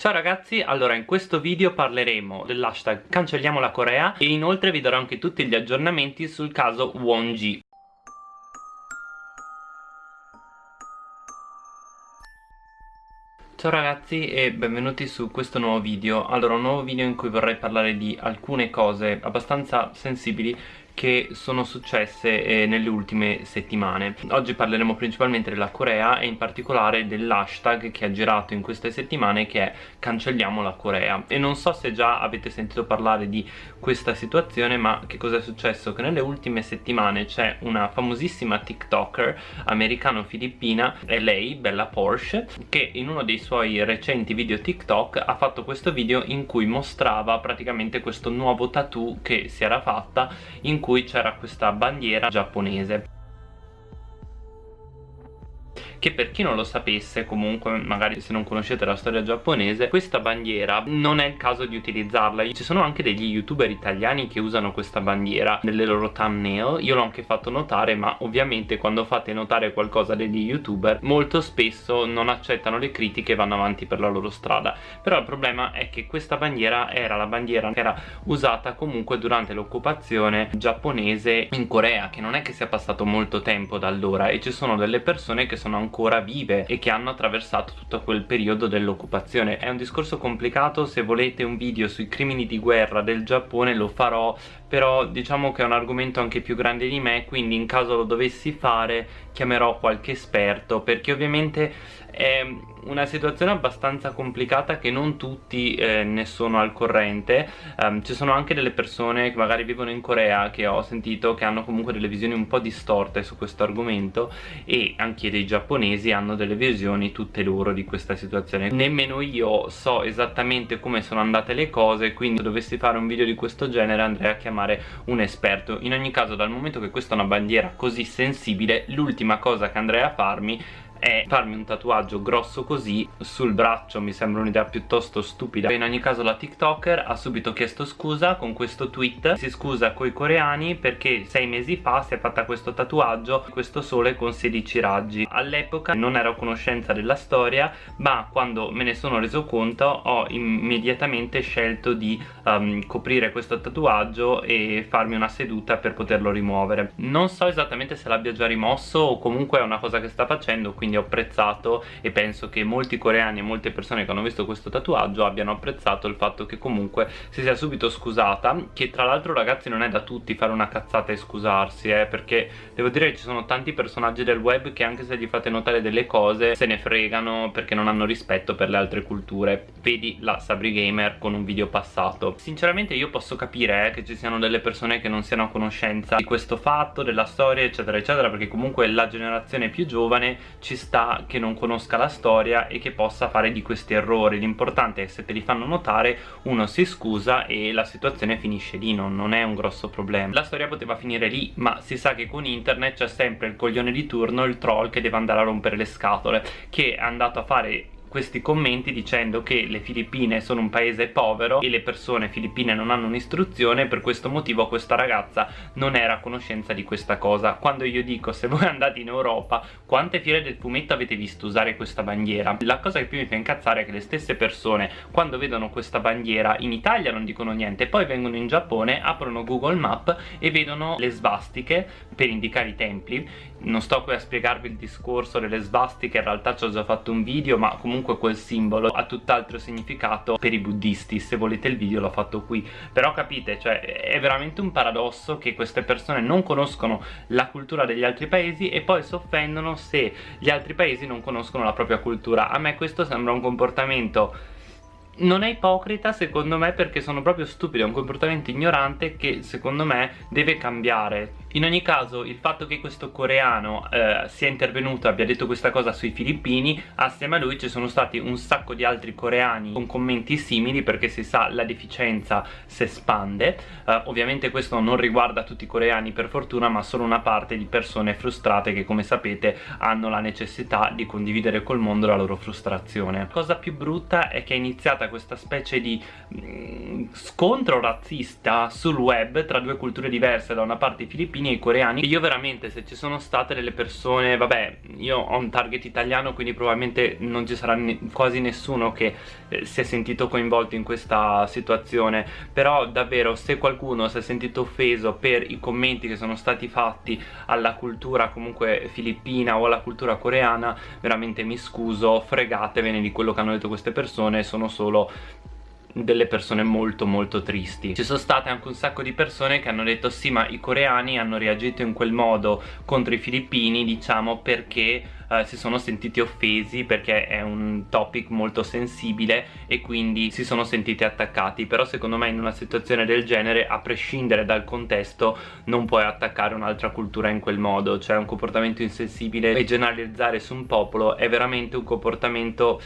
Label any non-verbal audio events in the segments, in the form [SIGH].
Ciao ragazzi, allora in questo video parleremo dell'hashtag cancelliamo la Corea e inoltre vi darò anche tutti gli aggiornamenti sul caso Wonji Ciao ragazzi e benvenuti su questo nuovo video. Allora un nuovo video in cui vorrei parlare di alcune cose abbastanza sensibili che sono successe eh, nelle ultime settimane Oggi parleremo principalmente della Corea e in particolare dell'hashtag che ha girato in queste settimane che è cancelliamo la Corea e non so se già avete sentito parlare di questa situazione ma che cosa è successo? Che nelle ultime settimane c'è una famosissima tiktoker americano-filippina è lei, Bella Porsche che in uno dei suoi recenti video tiktok ha fatto questo video in cui mostrava praticamente questo nuovo tattoo che si era fatta in cui cui c'era questa bandiera giapponese che per chi non lo sapesse comunque magari se non conoscete la storia giapponese questa bandiera non è il caso di utilizzarla. Ci sono anche degli youtuber italiani che usano questa bandiera nelle loro thumbnail. Io l'ho anche fatto notare ma ovviamente quando fate notare qualcosa degli youtuber molto spesso non accettano le critiche e vanno avanti per la loro strada. Però il problema è che questa bandiera era la bandiera che era usata comunque durante l'occupazione giapponese in Corea che non è che sia passato molto tempo da allora e ci sono delle persone che sono ancora ancora vive e che hanno attraversato tutto quel periodo dell'occupazione. È un discorso complicato se volete un video sui crimini di guerra del Giappone lo farò però diciamo che è un argomento anche più grande di me quindi in caso lo dovessi fare chiamerò qualche esperto perché ovviamente è una situazione abbastanza complicata che non tutti eh, ne sono al corrente. Um, ci sono anche delle persone che magari vivono in Corea che ho sentito che hanno comunque delle visioni un po' distorte su questo argomento e anche dei giapponesi hanno delle visioni tutte loro di questa situazione. Nemmeno io so esattamente come sono andate le cose quindi se dovessi fare un video di questo genere andrei a chiamare un esperto. In ogni caso dal momento che questa è una bandiera così sensibile l'ultima cosa che andrei a farmi è farmi un tatuaggio grosso così sul braccio mi sembra un'idea piuttosto stupida. In ogni caso la tiktoker ha subito chiesto scusa con questo tweet. Si scusa coi coreani perché sei mesi fa si è fatta questo tatuaggio questo sole con 16 raggi. All'epoca non ero a conoscenza della storia ma quando me ne sono reso conto ho immediatamente scelto di um, coprire questo tatuaggio e farmi una seduta per poterlo rimuovere. Non so esattamente se l'abbia già rimosso o comunque è una cosa che sta facendo quindi quindi ho apprezzato e penso che molti coreani e molte persone che hanno visto questo tatuaggio abbiano apprezzato il fatto che comunque si sia subito scusata che tra l'altro ragazzi non è da tutti fare una cazzata e scusarsi eh, perché devo dire che ci sono tanti personaggi del web che anche se gli fate notare delle cose se ne fregano perché non hanno rispetto per le altre culture. Vedi la Sabri Gamer con un video passato. Sinceramente io posso capire eh, che ci siano delle persone che non siano a conoscenza di questo fatto, della storia eccetera eccetera perché comunque la generazione più giovane ci sta che non conosca la storia e che possa fare di questi errori. L'importante è che se te li fanno notare uno si scusa e la situazione finisce lì non, non è un grosso problema. La storia poteva finire lì ma si sa che con internet c'è sempre il coglione di turno il troll che deve andare a rompere le scatole che è andato a fare questi commenti dicendo che le Filippine sono un paese povero e le persone filippine non hanno un'istruzione per questo motivo questa ragazza non era a conoscenza di questa cosa. Quando io dico se voi andate in Europa quante fiere del fumetto avete visto usare questa bandiera? La cosa che più mi fa incazzare è che le stesse persone quando vedono questa bandiera in Italia non dicono niente poi vengono in Giappone aprono Google Map e vedono le svastiche per indicare i templi. Non sto qui a spiegarvi il discorso delle svastiche in realtà ci ho già fatto un video ma comunque comunque quel simbolo ha tutt'altro significato per i buddisti. Se volete il video l'ho fatto qui. Però capite cioè è veramente un paradosso che queste persone non conoscono la cultura degli altri paesi e poi si offendono se gli altri paesi non conoscono la propria cultura. A me questo sembra un comportamento non è ipocrita secondo me perché sono proprio stupido, è un comportamento ignorante che secondo me deve cambiare. In ogni caso il fatto che questo coreano eh, sia intervenuto e abbia detto questa cosa sui filippini assieme a lui ci sono stati un sacco di altri coreani con commenti simili perché si sa la deficienza si espande. Eh, ovviamente questo non riguarda tutti i coreani per fortuna ma solo una parte di persone frustrate che come sapete hanno la necessità di condividere col mondo la loro frustrazione. La cosa più brutta è che è iniziata questa specie di mh, mm, scontro razzista sul web tra due culture diverse da una parte i filippini e i coreani. Io veramente se ci sono state delle persone vabbè io ho un target italiano quindi probabilmente non ci sarà ne quasi nessuno che eh, si è sentito coinvolto in questa situazione. Però davvero se qualcuno si è sentito offeso per i commenti che sono stati fatti alla cultura comunque filippina o alla cultura coreana veramente mi scuso fregatevene di quello che hanno detto queste persone sono solo delle persone molto molto tristi. Ci sono state anche un sacco di persone che hanno detto sì ma i coreani hanno reagito in quel modo contro i filippini diciamo perché eh, si sono sentiti offesi perché è un topic molto sensibile e quindi si sono sentiti attaccati. Però secondo me in una situazione del genere a prescindere dal contesto non puoi attaccare un'altra cultura in quel modo. Cioè un comportamento insensibile e generalizzare su un popolo è veramente un comportamento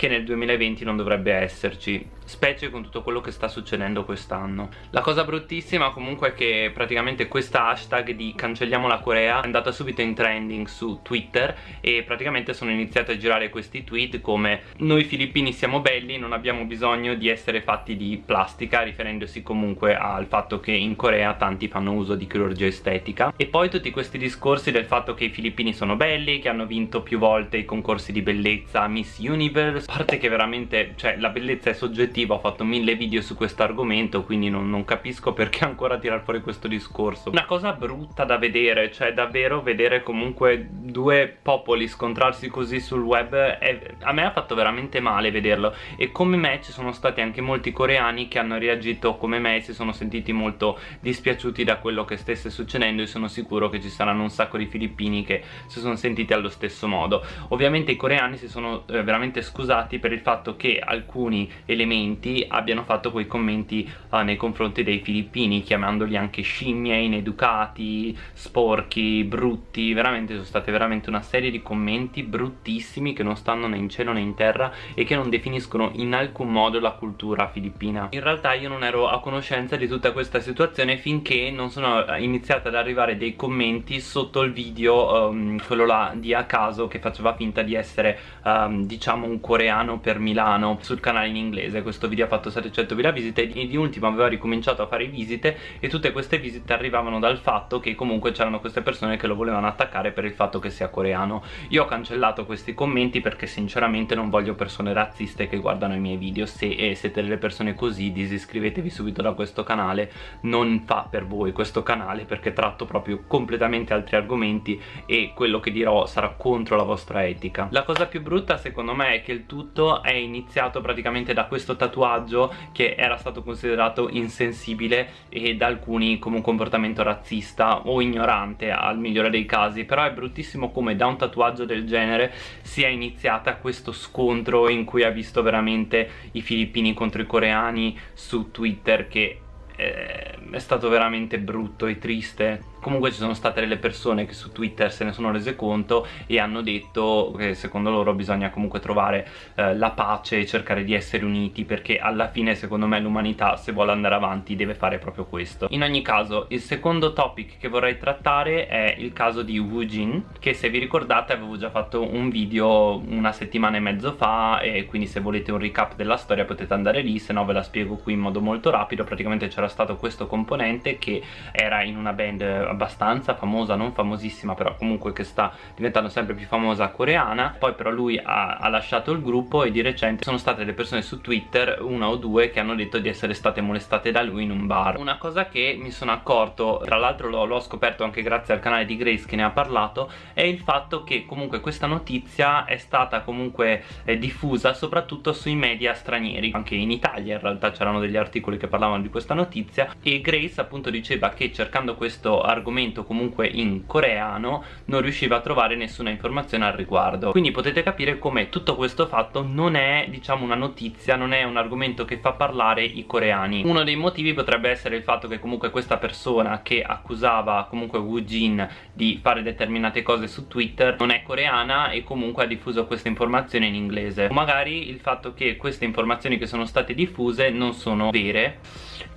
che nel 2020 non dovrebbe esserci specie con tutto quello che sta succedendo quest'anno. La cosa bruttissima comunque è che praticamente questa hashtag di cancelliamo la Corea è andata subito in trending su Twitter e praticamente sono iniziati a girare questi tweet come noi filippini siamo belli non abbiamo bisogno di essere fatti di plastica riferendosi comunque al fatto che in Corea tanti fanno uso di chirurgia estetica. E poi tutti questi discorsi del fatto che i filippini sono belli che hanno vinto più volte i concorsi di bellezza Miss Universe. Parte che veramente cioè la bellezza è soggettiva ho fatto mille video su questo argomento quindi non, non capisco [LAUGHS] perché ancora tirar fuori questo discorso. Una cosa brutta da vedere cioè davvero vedere comunque due popoli scontrarsi così sul web è, a me ha fatto veramente male vederlo. E come me ci sono stati anche molti coreani che hanno reagito come me e si sono sentiti molto dispiaciuti da quello che stesse succedendo e sono sicuro che ci saranno un sacco di filippini che si sono sentiti allo stesso modo. Ovviamente i coreani si sono eh, veramente scusati per il fatto che alcuni elementi abbiano fatto quei commenti uh, nei confronti dei filippini chiamandoli anche scimmie, ineducati, sporchi, brutti. Veramente sono state veramente una serie di commenti bruttissimi che non stanno né in cielo né in terra e che non definiscono in alcun modo la cultura filippina. In realtà io non ero a conoscenza di tutta questa situazione finché non sono iniziate ad arrivare dei commenti sotto il video um, quello là di a caso che faceva finta di essere um, diciamo un coreano per Milano sul canale in inglese questo video ha fatto 700.000 visite e di ultimo aveva ricominciato a fare visite e tutte queste visite arrivavano dal fatto che comunque c'erano queste persone che lo volevano attaccare per il fatto che sia coreano. Io ho cancellato questi commenti perché sinceramente non voglio persone razziste che guardano i miei video. Se eh, siete delle persone così disiscrivetevi subito da questo canale. Non fa per voi questo canale perché tratto proprio completamente altri argomenti e quello che dirò sarà contro la vostra etica. La cosa più brutta secondo me è che il tutto è iniziato praticamente da questo tatuaggio che era stato considerato insensibile e da alcuni come un comportamento razzista o ignorante al migliore dei casi. Però è bruttissimo come da un tatuaggio del genere sia iniziata questo scontro in cui ha visto veramente i filippini contro i coreani su Twitter che eh, è stato veramente brutto e triste comunque ci sono state delle persone che su Twitter se ne sono rese conto e hanno detto che secondo loro bisogna comunque trovare eh, la pace e cercare di essere uniti perché alla fine secondo me l'umanità se vuole andare avanti deve fare proprio questo. In ogni caso il secondo topic che vorrei trattare è il caso di Wu Jin che se vi ricordate avevo già fatto un video una settimana e mezzo fa e quindi se volete un recap della storia potete andare lì se no ve la spiego qui in modo molto rapido. Praticamente c'era stato questo componente che era in una band abbastanza famosa, non famosissima però comunque che sta diventando sempre più famosa coreana. Poi però lui ha, ha lasciato il gruppo e di recente sono state delle persone su Twitter, una o due che hanno detto di essere state molestate da lui in un bar. Una cosa che mi sono accorto, tra l'altro l'ho scoperto anche grazie al canale di Grace che ne ha parlato è il fatto che comunque questa notizia è stata comunque eh, diffusa soprattutto sui media stranieri. Anche in Italia in realtà c'erano degli articoli che parlavano di questa notizia e Grace appunto diceva che cercando questo argomento argomento comunque in coreano non riusciva a trovare nessuna informazione al riguardo. Quindi potete capire come tutto questo fatto non è diciamo una notizia non è un argomento che fa parlare i coreani. Uno dei motivi potrebbe essere il fatto che comunque questa persona che accusava comunque Woo Jin di fare determinate cose su Twitter non è coreana e comunque ha diffuso queste informazioni in inglese. O magari il fatto che queste informazioni che sono state diffuse non sono vere.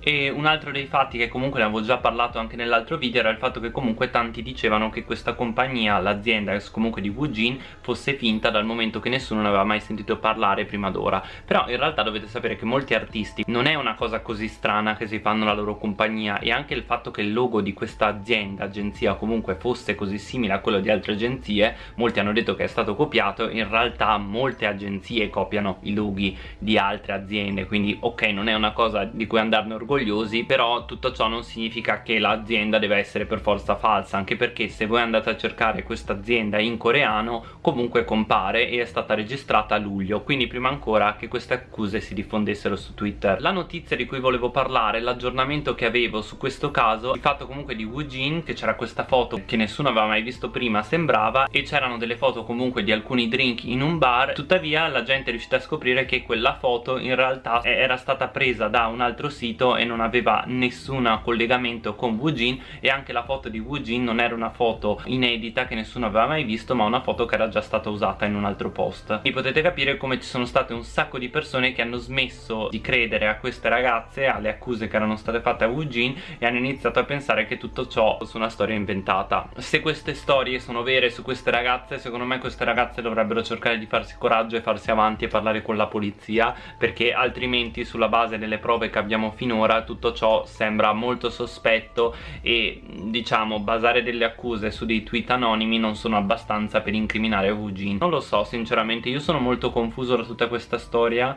E un altro dei fatti che comunque ne avevo già parlato anche nell'altro video era il fatto che comunque tanti dicevano che questa compagnia, l'azienda comunque di Wujin fosse finta dal momento che nessuno ne aveva mai sentito parlare prima d'ora. Però in realtà dovete sapere che molti artisti non è una cosa così strana che si fanno la loro compagnia e anche il fatto che il logo di questa azienda, agenzia comunque fosse così simile a quello di altre agenzie molti hanno detto che è stato copiato in realtà molte agenzie copiano i loghi di altre aziende quindi ok non è una cosa di cui andarne orgogliosi però tutto ciò non significa che l'azienda deve essere per forza falsa anche perché se voi andate a cercare questa azienda in coreano comunque compare e è stata registrata a luglio. Quindi prima ancora che queste accuse si diffondessero su Twitter. La notizia di cui volevo parlare l'aggiornamento che avevo su questo caso il fatto comunque di Woojin che c'era questa foto che nessuno aveva mai visto prima sembrava e c'erano delle foto comunque di alcuni drink in un bar. Tuttavia la gente è riuscita a scoprire che quella foto in realtà era stata presa da un altro sito e non aveva nessun collegamento con Woojin e anche la foto di Woojin non era una foto inedita che nessuno aveva mai visto ma una foto che era già stata usata in un altro post. E potete capire come ci sono state un sacco di persone che hanno smesso di credere a queste ragazze alle accuse che erano state fatte a Woojin e hanno iniziato a pensare che tutto ciò fosse una storia inventata. Se queste storie sono vere su queste ragazze secondo me queste ragazze dovrebbero cercare di farsi coraggio e farsi avanti e parlare con la polizia perché altrimenti sulla base delle prove che abbiamo finora tutto ciò sembra molto sospetto e diciamo basare delle accuse su dei tweet anonimi non sono abbastanza per incriminare Woojin non lo so sinceramente io sono molto confuso da tutta questa storia.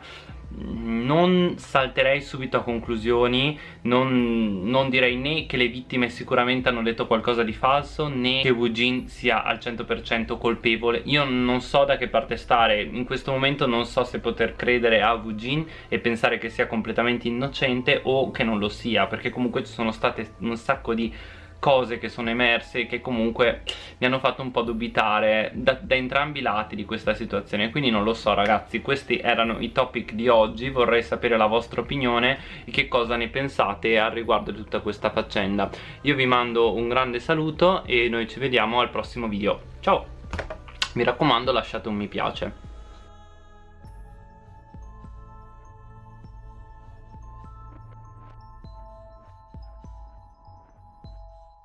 Non salterei subito a conclusioni non, non, direi né che le vittime sicuramente hanno detto qualcosa di falso né che Woojin sia al 100% colpevole. Io non so da che parte stare. In questo momento non so se poter credere a Woojin e pensare che sia completamente innocente o che non lo sia perché comunque ci sono state un sacco di cose che sono emerse che comunque mi hanno fatto un po' dubitare da, da, entrambi i lati di questa situazione. Quindi non lo so ragazzi questi erano i topic di oggi. Vorrei sapere la vostra opinione e che cosa ne pensate al riguardo di tutta questa faccenda. Io vi mando un grande saluto e noi ci vediamo al prossimo video. Ciao! Mi raccomando lasciate un mi piace